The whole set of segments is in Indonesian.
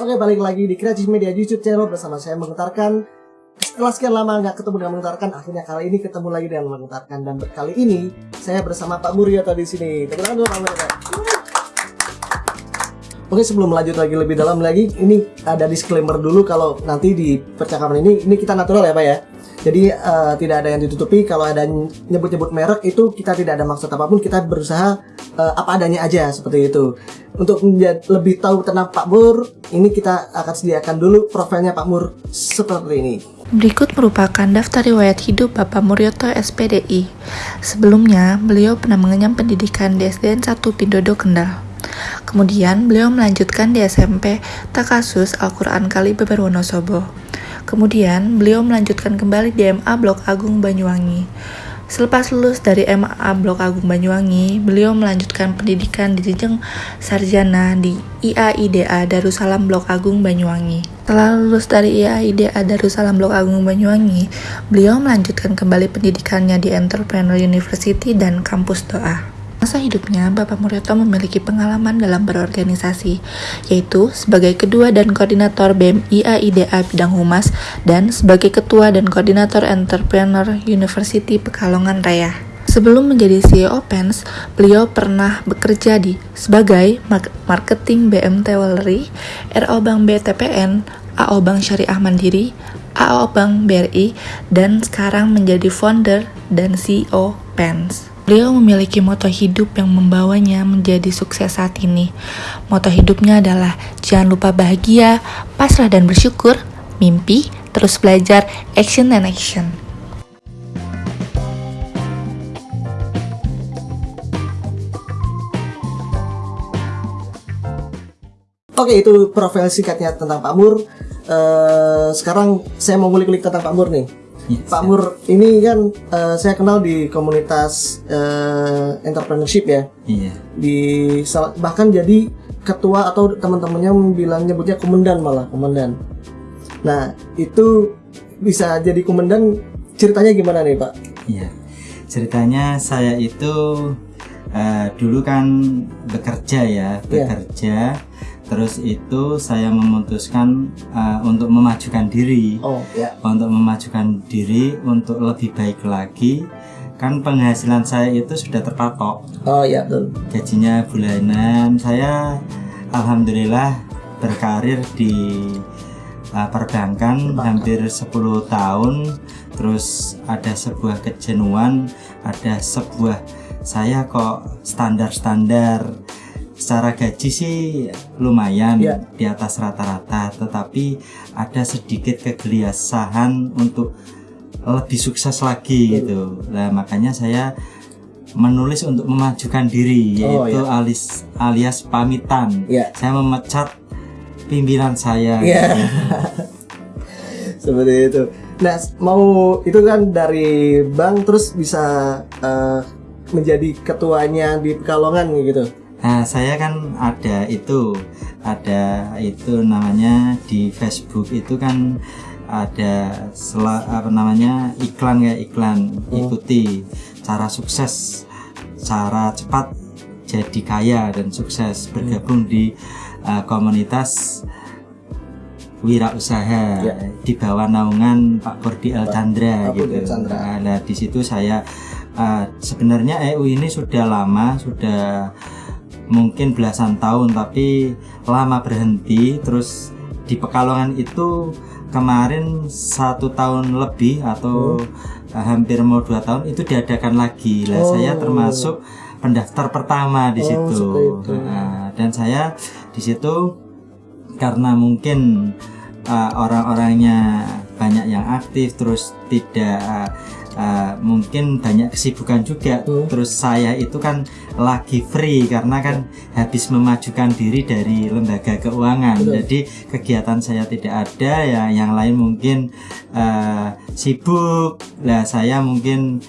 Oke balik lagi di Kreatif Media YouTube channel bersama saya mengetarkan Setelah sekian lama nggak ketemu dengan mengetarkan Akhirnya kali ini ketemu lagi dengan mengetarkan Dan kali ini saya bersama Pak Muryoto di sini. Pak Muryoto Oke sebelum lanjut lagi lebih dalam lagi Ini ada disclaimer dulu kalau nanti di percakapan ini Ini kita natural ya Pak ya jadi uh, tidak ada yang ditutupi kalau ada nyebut-nyebut merek itu kita tidak ada maksud apa pun kita berusaha uh, apa adanya aja seperti itu untuk lebih tahu tentang Pak Mur ini kita akan sediakan dulu profilnya Pak Mur seperti ini Berikut merupakan daftar riwayat hidup Bapak Muryoto SPDI. Sebelumnya, beliau pernah mengenyam pendidikan di SDN 1 Pindodo Kendal. Kemudian, beliau melanjutkan di SMP Takasus Al-Quran Kali Beber Wonosobo. Kemudian, beliau melanjutkan kembali di MA Blok Agung Banyuwangi. Selepas lulus dari MA Blok Agung Banyuwangi, beliau melanjutkan pendidikan di jenjang sarjana di IAIDA Darussalam Blok Agung Banyuwangi. Setelah lulus dari IAIDA Darussalam Blok Agung Banyuwangi, beliau melanjutkan kembali pendidikannya di Entrepreneur University dan Kampus Doa. Masa hidupnya, Bapak Muryoto memiliki pengalaman dalam berorganisasi, yaitu sebagai kedua dan koordinator BEM IAIDA bidang humas dan sebagai ketua dan koordinator Entrepreneur University Pekalongan Raya. Sebelum menjadi CEO Pens, beliau pernah bekerja di sebagai marketing BMT Wallery, RO Bank BTPN, AO Bank Syariah Mandiri, AO Bank BRI, dan sekarang menjadi founder dan CEO Pens. Beliau memiliki moto hidup yang membawanya menjadi sukses saat ini. Moto hidupnya adalah jangan lupa bahagia, pasrah dan bersyukur, mimpi, terus belajar, action and action. Oke itu profil singkatnya tentang Pak Mur. Uh, sekarang saya mau ngulik-ngulik tentang Pak Mur nih. Yes, Pak Mur ini kan uh, saya kenal di komunitas uh, entrepreneurship ya. Iya. Di bahkan jadi ketua atau teman-temannya bilang nyebutnya komandan malah komandan. Nah itu bisa jadi komandan ceritanya gimana nih Pak? Iya. Ceritanya saya itu uh, dulu kan bekerja ya, iya. bekerja. Yeah terus itu saya memutuskan uh, untuk memajukan diri. Oh, ya. untuk memajukan diri untuk lebih baik lagi. Kan penghasilan saya itu sudah terpatok. Oh ya betul. Gajinya bulanan. Saya alhamdulillah berkarir di uh, perbankan hampir 10 tahun. Terus ada sebuah kejenuhan ada sebuah saya kok standar-standar secara gaji sih lumayan yeah. di atas rata-rata tetapi ada sedikit kegelisahan untuk lebih sukses lagi yeah. gitu nah makanya saya menulis untuk memajukan diri oh, yaitu yeah. alias alias pamitan yeah. saya memecat pimpinan saya yeah. gitu. seperti itu nah mau itu kan dari bank terus bisa uh, menjadi ketuanya di Pekalongan gitu Nah, saya kan ada itu, ada itu namanya di Facebook itu kan ada sel apa namanya iklan ya iklan hmm. ikuti cara sukses, cara cepat jadi kaya dan sukses bergabung hmm. di uh, komunitas wirausaha ya. di bawah naungan Pak Kordi El Chandra Pak gitu. Chandra. Nah, di situ saya uh, sebenarnya EU ini sudah lama sudah mungkin belasan tahun tapi lama berhenti terus di Pekalongan itu kemarin satu tahun lebih atau hmm. hampir mau dua tahun itu diadakan lagi lah oh. saya termasuk pendaftar pertama di oh, situ nah, dan saya di situ karena mungkin uh, orang-orangnya banyak yang aktif terus tidak uh, uh, mungkin banyak kesibukan juga hmm. terus saya itu kan lagi free karena kan habis memajukan diri dari lembaga keuangan Betul. jadi kegiatan saya tidak ada ya yang lain mungkin uh, sibuk lah saya mungkin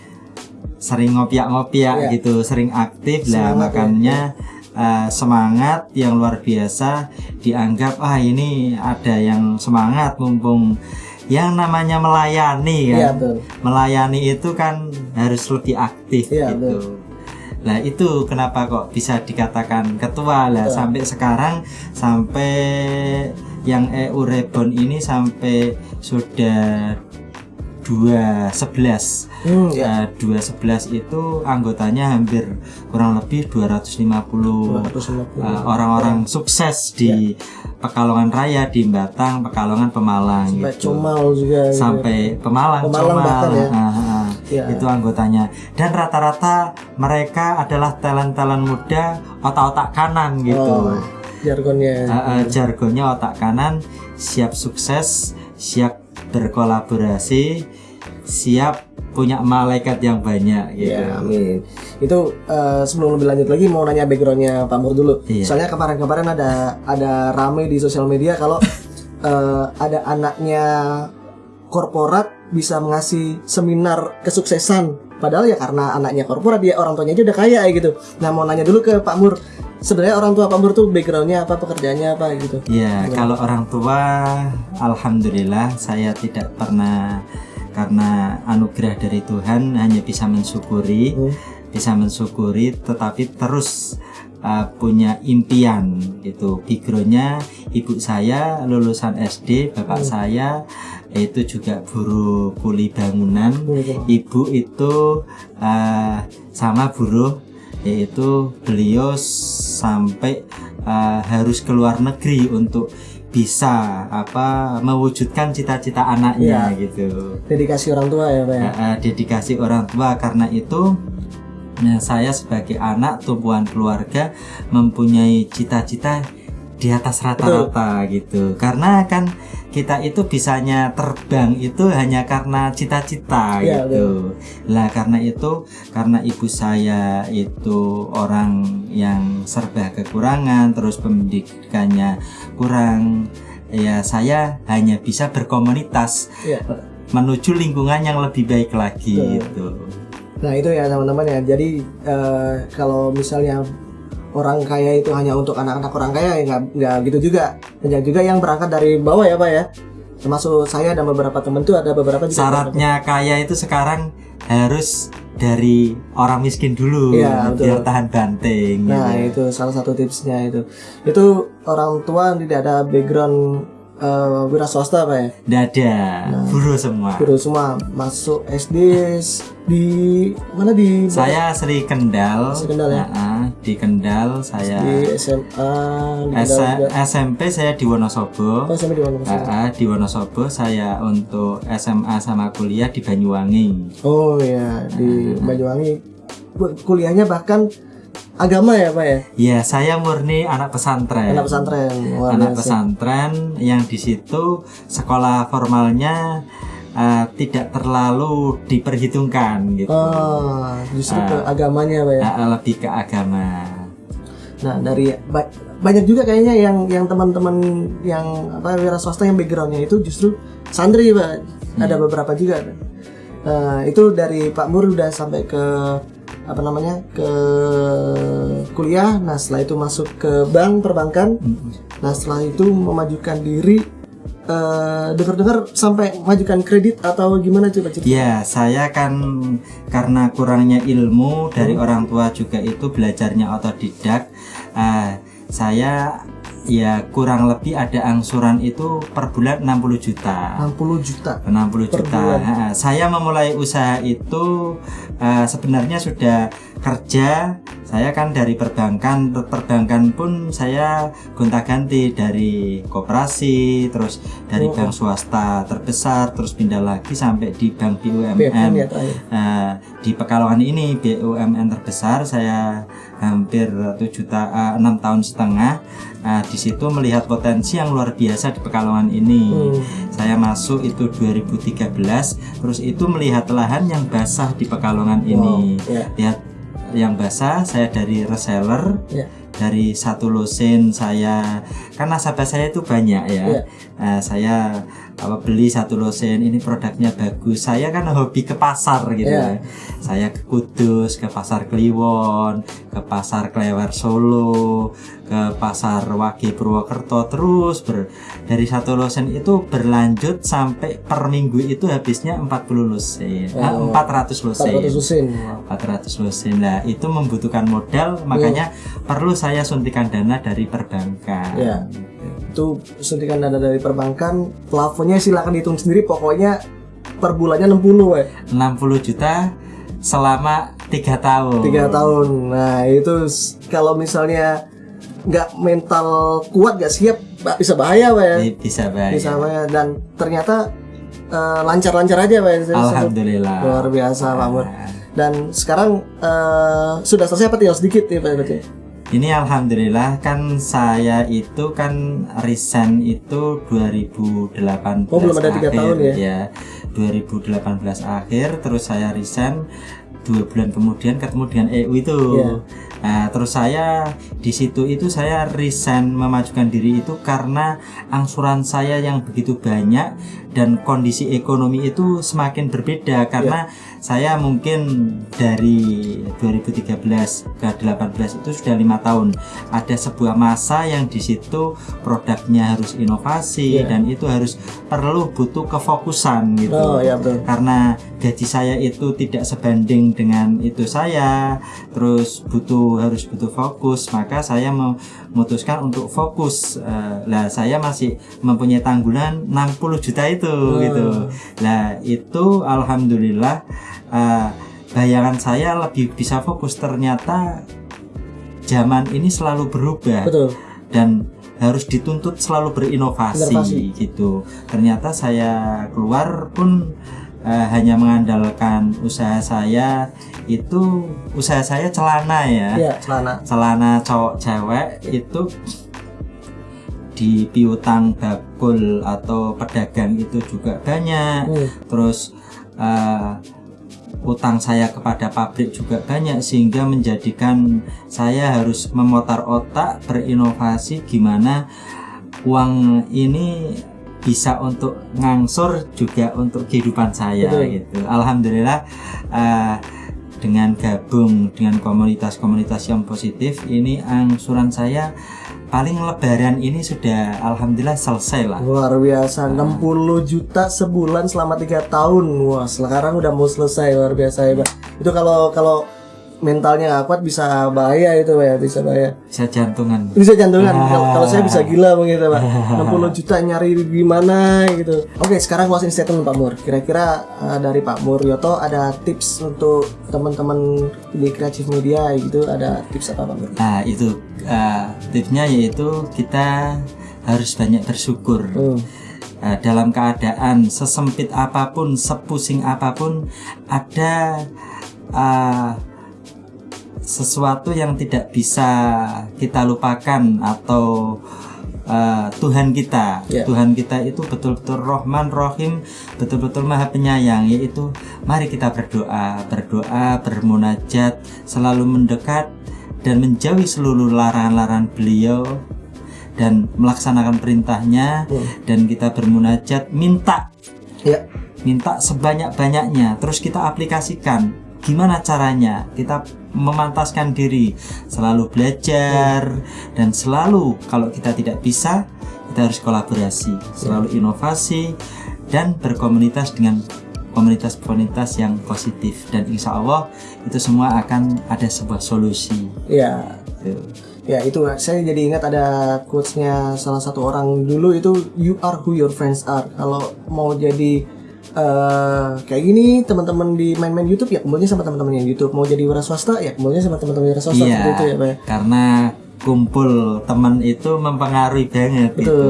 sering ngopiak-ngopiak ya. gitu sering aktif lah ya. makanya ya. Uh, semangat yang luar biasa dianggap ah ini ada yang semangat mumpung yang namanya melayani kan ya, betul. melayani itu kan harus lebih aktif ya, gitu betul. Nah itu kenapa kok bisa dikatakan ketua lah sampai sekarang sampai yang EU Reborn ini sampai sudah 211 Hmm, ya. Eh, 211 itu anggotanya hampir kurang lebih 250 250. eh, orang-orang sukses di Pekalongan Raya di Batang, Pekalongan Pemalang Sampai gitu. Comal juga gitu. sampai Pemalang, Pemalang Comal, ya. ah, ah, Ya. itu anggotanya dan rata-rata mereka adalah talent-talent muda otak-otak kanan gitu Oh, jargonnya. Ah, ah, jargonnya otak kanan siap sukses siap berkolaborasi siap punya malaikat yang banyak gitu Ya, amin. Itu eh, sebelum lebih lanjut lagi mau nanya backgroundnya Pak Mur dulu. Iya. Soalnya kemarin-kemarin ada ada rame di sosial media kalau eh, ada anaknya korporat bisa mengasih seminar kesuksesan. Padahal ya karena anaknya korporat dia orang tuanya aja udah kaya ya gitu. Nah mau nanya dulu ke Pak Mur. Sebenarnya orang tua Pak Mur tuh backgroundnya apa, pekerjaannya apa gitu? Ya, kalau orang tua, alhamdulillah saya tidak pernah karena anugerah dari Tuhan hanya bisa mensyukuri, Hmm. bisa mensyukuri, tetapi terus uh, punya impian itu. Backgroundnya ibu saya lulusan SD, bapak saya itu juga buruh kuli bangunan, ibu itu uh, sama buruh yaitu beliau sampai uh, harus keluar negeri untuk bisa apa mewujudkan cita-cita anaknya gitu. Dedikasi orang tua ya Pak ya? Uh, dedikasi orang tua. Karena itu nah, saya sebagai anak tumpuan keluarga mempunyai cita-cita di atas rata-rata gitu. Karena kan kita itu bisanya terbang itu hanya karena cita-cita Iya, gitu lah karena itu karena ibu saya itu orang yang serba kekurangan terus pendidikannya kurang ya saya hanya bisa berkomunitas Iya. menuju lingkungan yang lebih baik lagi Betul. gitu Nah itu ya teman-teman ya. Jadi eh, kalau misalnya orang kaya itu hanya untuk anak-anak orang kaya ya nggak nggak gitu juga. Banyak juga yang berangkat dari bawah ya pak ya. Termasuk saya dan beberapa teman tuh ada beberapa juga. syaratnya kaya itu sekarang harus dari orang miskin dulu Iya, betul. biar tahan banting Nah gitu. itu salah satu tipsnya itu. Itu orang tua tidak ada background eh, wira swasta pak ya. Nggak ada Nah. buruh semua Guru semua masuk SD di mana di saya Sri Kendal, Sri Kendal ya? Nah, di Kendal saya di SMA di Kendal. SMP saya di Wonosobo Oh sampai di ah, di Wonosobo saya untuk SMA sama kuliah di Banyuwangi Oh ya di Banyuwangi kuliahnya bahkan agama ya pak ya? Ya saya murni anak pesantren. Anak pesantren Luar anak biasa. pesantren yang di situ sekolah formalnya eh, tidak terlalu diperhitungkan gitu. Oh justru ke Ah. agamanya pak ya? Eh, lebih ke agama. Nah dari ba- banyak juga kayaknya yang yang teman-teman yang apa wira swasta yang backgroundnya itu justru santri pak. Ada beberapa juga Nah, itu dari Pak Mur udah sampai ke apa namanya ke kuliah nah setelah itu masuk ke bank perbankan Nah setelah itu memajukan diri eh, dengar-dengar sampai majukan kredit atau gimana coba cerita? Ya, saya kan karena kurangnya ilmu dari Hmm. orang tua juga itu belajarnya otodidak. Ah, saya ya kurang lebih ada angsuran itu per bulan 60 juta. 60 juta. 60 Per juta. bulan. Saya memulai usaha itu eh, sebenarnya sudah kerja. Saya kan dari perbankan, perbankan pun saya gonta-ganti dari koperasi, terus dari Oh. bank swasta terbesar, terus pindah lagi sampai di bank BUMN BUMN. ya terakhir. Nah, di Pekalongan ini BUMN terbesar saya hampir 7 ta eh, 6 tahun setengah. Nah, di situ melihat potensi yang luar biasa di Pekalongan ini. Hmm. Saya masuk itu 2013, terus itu melihat lahan yang basah di Pekalongan ini. Wow, ya. Lihat yang basah, saya dari reseller, Ya. dari satu losen saya kan nasabah saya itu banyak ya. Ya. Nah, saya apa beli satu losen ini produknya bagus. Saya kan hobi ke pasar gitu Ya. ya. Saya ke Kudus, ke pasar Kliwon, ke pasar Klewer Solo, ke pasar Wage Purwokerto terus ber, dari satu losen itu berlanjut sampai per minggu itu habisnya 40 losen. Ah, Oh. 400 losen. 400 lusin. 400 lusin lah itu membutuhkan modal makanya perlu saya suntikan dana dari perbankan Ya. Itu suntikan dana dari perbankan plafonnya silakan dihitung sendiri pokoknya per bulannya 60 we 60 juta selama tiga tahun. Tiga tahun. Nah itu kalau misalnya nggak mental kuat nggak siap bisa bahaya ya Bi- bisa bahaya. Bisa bahaya. Dan ternyata eh, lancar-lancar aja we Alhamdulillah. Luar biasa Pak Mur Nah, dan sekarang eh, sudah selesai apa tinggal sedikit nih Pak berarti Ini alhamdulillah kan saya itu kan resign itu 2018 Oh, belum ada akhir, tahun ya? ya 2018 akhir terus saya resign dua bulan kemudian ketemu dengan EU itu Iya. nah terus saya di situ itu saya resign memajukan diri itu karena angsuran saya yang begitu banyak dan kondisi ekonomi itu semakin berbeda karena saya mungkin dari 2013 ke 18 itu sudah lima tahun. Ada sebuah masa yang di situ produknya harus inovasi Iya. dan itu harus perlu butuh kefokusan gitu. Oh ya betul. Karena gaji saya itu tidak sebanding dengan itu saya. Terus butuh harus butuh fokus. Maka saya memutuskan untuk fokus. Eh, lah saya masih mempunyai tanggungan 60 juta itu gitu. Lah itu alhamdulillah eh, bayangan saya lebih bisa fokus. Ternyata zaman ini selalu berubah betul. dan harus dituntut selalu berinovasi Inovasi. gitu. Ternyata saya keluar pun eh, hanya mengandalkan usaha saya itu usaha saya celana ya. ya celana Celana cowok cewek itu di piutang bakul atau pedagang itu juga banyak. Hmm. Terus eh, utang saya kepada pabrik juga banyak sehingga menjadikan saya harus memutar otak berinovasi gimana uang ini bisa untuk ngangsur juga untuk kehidupan saya Betul. gitu. Alhamdulillah eh, dengan gabung dengan komunitas-komunitas yang positif ini angsuran saya paling lebaran ini sudah alhamdulillah selesai lah. Luar biasa, 60 juta sebulan selama tiga tahun. Wah, sekarang udah mau selesai luar biasa ya, Pak. Itu kalau kalau mentalnya nggak kuat bisa bahaya itu, Pak ya, bisa bahaya. Bisa jantungan. Bisa jantungan. Kalau kalau saya bisa gila begitu, Pak. 60 juta nyari gimana gitu. Oke, sekarang closing statement Pak Mur. Kira-kira eh, dari Pak Mur Yoto ada tips untuk teman-teman di kreatif media gitu, ada tips apa Pak Mur? Nah itu eh, tipsnya yaitu kita harus banyak bersyukur Hmm. Eh, dalam keadaan sesempit apa pun, sepusing apa pun, ada eh, sesuatu yang tidak bisa kita lupakan atau eh, Tuhan kita. Ya. Tuhan kita itu betul-betul Rohman, Rohim, betul-betul Maha Penyayang. Yaitu mari kita berdoa, berdoa, bermunajat, selalu mendekat dan menjauhi seluruh larangan-larangan beliau dan melaksanakan perintahnya Hmm. dan kita bermunajat minta Ya, minta sebanyak-banyaknya terus kita aplikasikan gimana caranya kita memantaskan diri selalu belajar dan selalu kalau kita tidak bisa kita harus kolaborasi selalu inovasi dan berkomunitas dengan komunitas-komunitas yang positif dan insya Allah itu semua akan ada sebuah solusi ya. Ya itu saya jadi ingat ada quotesnya salah satu orang dulu itu you are who your friends are. Kalau mau jadi eh kayak gini teman-teman di main-main YouTube ya kumpulnya sama teman-teman yang YouTube. Mau jadi wira swasta ya kumpulnya sama teman-teman wira swasta Iya, seperti itu ya Pak. ya. karena kumpul teman itu mempengaruhi banget Betul. gitu.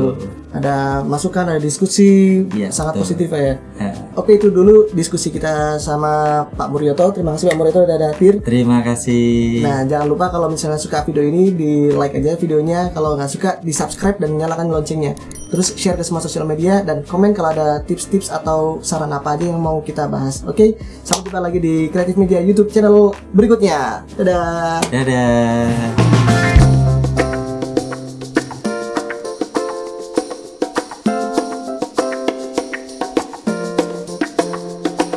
Ada masukan, ada diskusi Iya, sangat betul. positif ya. Ya. Oke itu dulu diskusi kita sama Pak Muryoto. Terima kasih Pak Muryoto udah hadir. Terima kasih. Nah, jangan lupa kalau misalnya suka video ini di like aja videonya. Kalau nggak suka di subscribe dan nyalakan loncengnya. Terus share ke semua sosial media dan komen kalau ada tips-tips atau saran apa aja yang mau kita bahas. Oke, sampai jumpa lagi di Kreatif Media YouTube channel berikutnya. Dadah. Dadah.